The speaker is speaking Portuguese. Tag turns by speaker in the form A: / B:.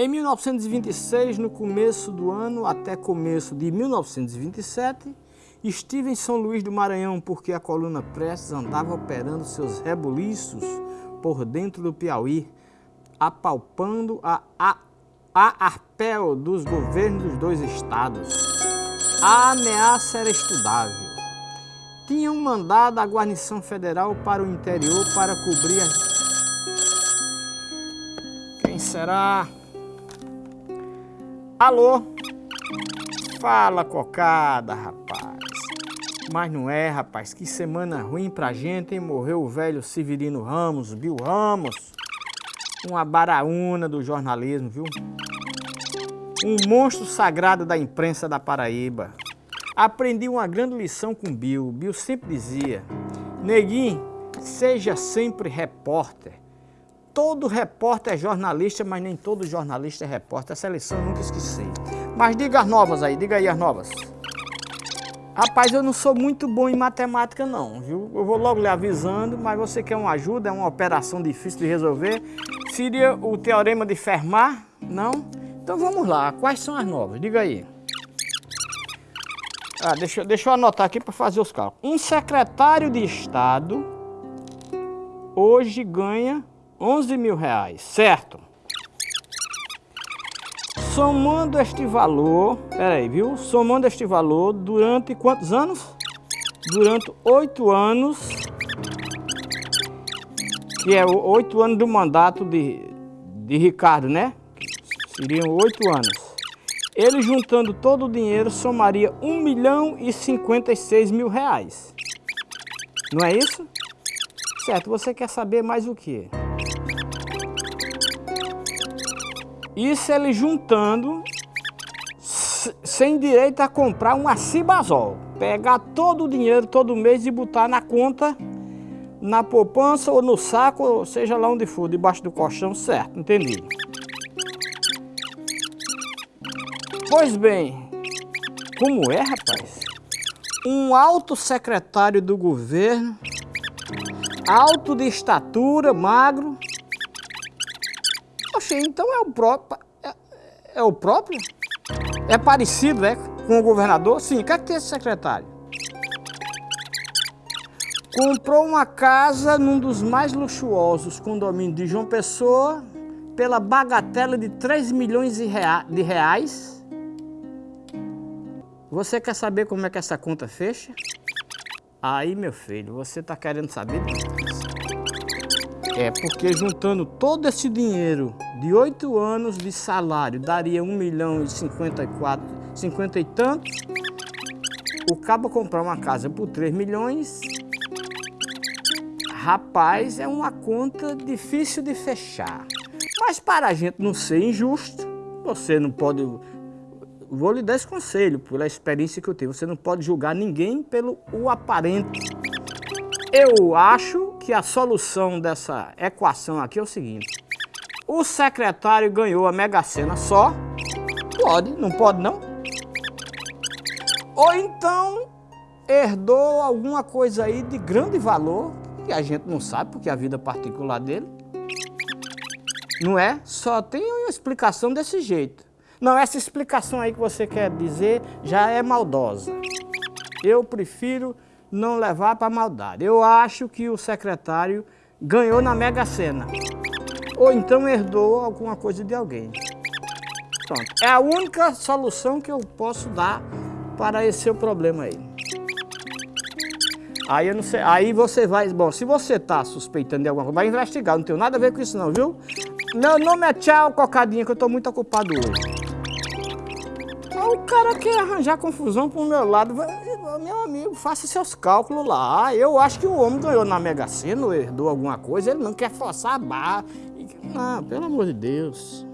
A: Em 1926, no começo do ano até começo de 1927, estive em São Luís do Maranhão porque a coluna Prestes andava operando seus rebuliços por dentro do Piauí, apalpando a, a, a arpel dos governos dos dois estados. A ameaça era estudável. Tinham mandado a guarnição federal para o interior para cobrir. Quem será? Alô? Fala, cocada, rapaz. Mas não é, rapaz. Que semana ruim pra gente, hein? Morreu o velho Severino Ramos, Bill Ramos. Uma baraúna do jornalismo, viu? Um monstro sagrado da imprensa da Paraíba. Aprendi uma grande lição com Bill. Bill sempre dizia, Neguinho, seja sempre repórter todo repórter é jornalista, mas nem todo jornalista é repórter. Essa lição eu nunca esqueci. Mas diga as novas aí, diga aí as novas. Rapaz, eu não sou muito bom em matemática não, viu? Eu vou logo lhe avisando, mas você quer uma ajuda, é uma operação difícil de resolver. Seria o teorema de Fermat? Não? Então vamos lá, quais são as novas? Diga aí. Ah, deixa, deixa eu anotar aqui para fazer os cálculos. Um secretário de Estado hoje ganha 11 mil reais, certo? Somando este valor, peraí, viu? Somando este valor durante quantos anos? Durante oito anos, que é oito anos do mandato de, de Ricardo, né? Seriam oito anos. Ele juntando todo o dinheiro somaria 1 milhão e 56 mil reais. Não é isso? Certo, você quer saber mais o que? Isso ele juntando, sem direito a comprar uma Cibazol. Pegar todo o dinheiro todo mês e botar na conta, na poupança ou no saco, ou seja lá onde for, debaixo do colchão, certo, entendi. Pois bem, como é, rapaz? Um alto secretário do governo, alto de estatura, magro, Oxe, então é o próprio. É, é, o próprio? É parecido, né? Com o governador? Sim, o que esse secretário? Comprou uma casa num dos mais luxuosos condomínios de João Pessoa pela bagatela de 3 milhões de reais. Você quer saber como é que essa conta fecha? Aí, meu filho, você está querendo saber É porque juntando todo esse dinheiro de oito anos de salário daria um milhão e cinquenta e quatro, cinquenta e tantos. O cabo comprar uma casa por 3 milhões, rapaz, é uma conta difícil de fechar. Mas para a gente não ser injusto, você não pode... Vou lhe dar esse conselho, pela experiência que eu tenho. Você não pode julgar ninguém pelo o aparente. Eu acho que a solução dessa equação aqui é o seguinte o secretário ganhou a Mega Sena só? Pode, não pode não? Ou então herdou alguma coisa aí de grande valor, que a gente não sabe, porque é a vida particular dele. Não é? Só tem uma explicação desse jeito. Não, essa explicação aí que você quer dizer já é maldosa. Eu prefiro não levar para maldade. Eu acho que o secretário ganhou na Mega Sena ou então herdou alguma coisa de alguém. Pronto. É a única solução que eu posso dar para esse seu problema aí. Aí eu não sei, aí você vai, bom, se você está suspeitando de alguma coisa, vai investigar, não tenho nada a ver com isso não, viu? Meu nome é Tchau Cocadinha, que eu estou muito ocupado hoje. O cara quer arranjar confusão pro meu lado, meu amigo, faça seus cálculos lá. Eu acho que o homem ganhou na Mega Sena, herdou alguma coisa, ele não quer forçar a barra, não, pelo amor de Deus.